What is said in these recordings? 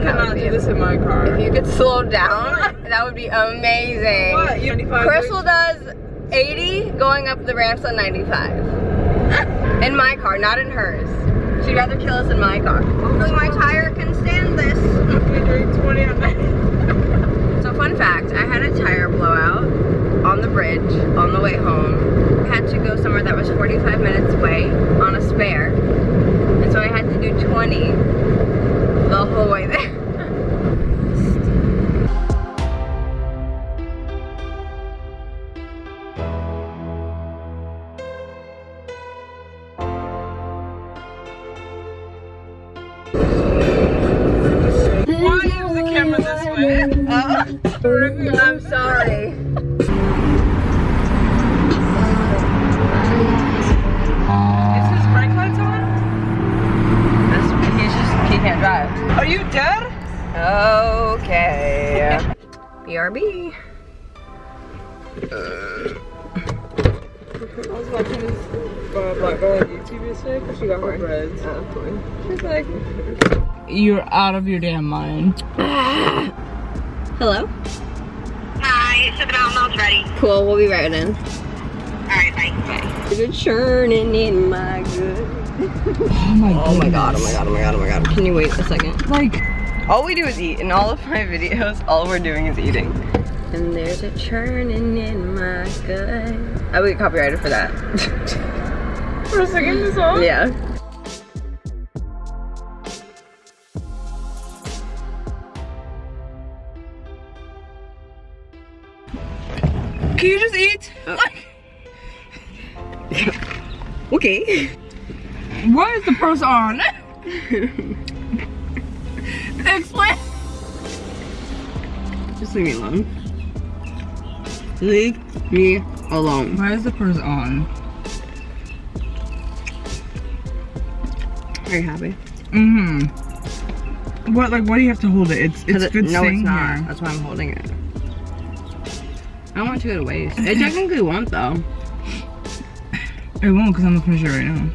down, I cannot do this in my car. If you could slow down, that would be amazing. What? You Crystal does 80 going up the ramps on 95. in my car, not in hers. She'd rather kill us in my car. Hopefully my tire can stand this. Okay, doing 20 on that. So fun fact, I had a tire blowout on the bridge on the way home. I had to go somewhere that was 45 minutes is the camera this way? Oh, I'm sorry. Is his brake lights on? This, he's just, he can't drive. Are you dead? Okay. BRB. I was watching this uh, black girl on YouTube yesterday because she got her breads. She's like, You're out of your damn mind. Hello? Hi, Sugar Mountain Milk's ready. Cool, we'll be right in. Alright, bye. Good churning in my good. Oh my Oh my god, oh my god, oh my god, oh my god. Can you wait a second? Like, All we do is eat. In all of my videos, all we're doing is eating. And there's a churning in my gut. I would get copyrighted for that. for singing this song? yeah. Can you just eat? Okay. Why is the purse on? Explain. Just leave me alone. Leave me alone. Why is the purse on? Are you happy? Mm-hmm. What, like, why do you have to hold it? It's, it's it- good no, it's not. here. That's why I'm holding it. I don't want it to go to waste. It technically won't though. It won't because I'm gonna finish it right now.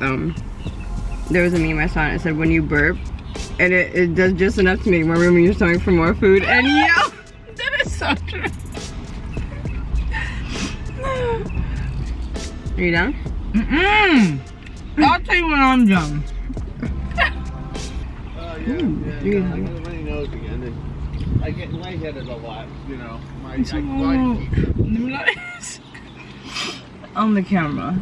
Um, there was a meme I saw and it said when you burp, and it, it does just enough to make more room in your stomach for more food. And yeah, That is so true. are you done? Mm-mm. I'll tell you when I'm done. Oh, yeah, yeah, you yeah. I get a runny nose again, and I get lightheaded a lot, you know. My, I, So, I, nice. On the camera.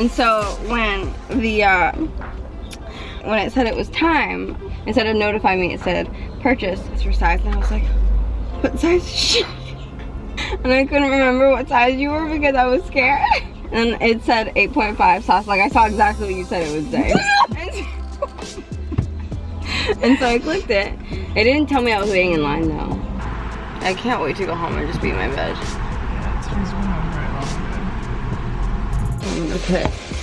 And so when the uh, when it said it was time, instead of notify me, it said purchase it's for size, and I was like, what size is she? And I couldn't remember what size you were because I was scared. And it said 8.5 sauce. Like I saw exactly what you said it would say. and so I clicked it. It didn't tell me I was waiting in line though. I can't wait to go home and just be in my bed. Yeah, today's one over at long. Okay.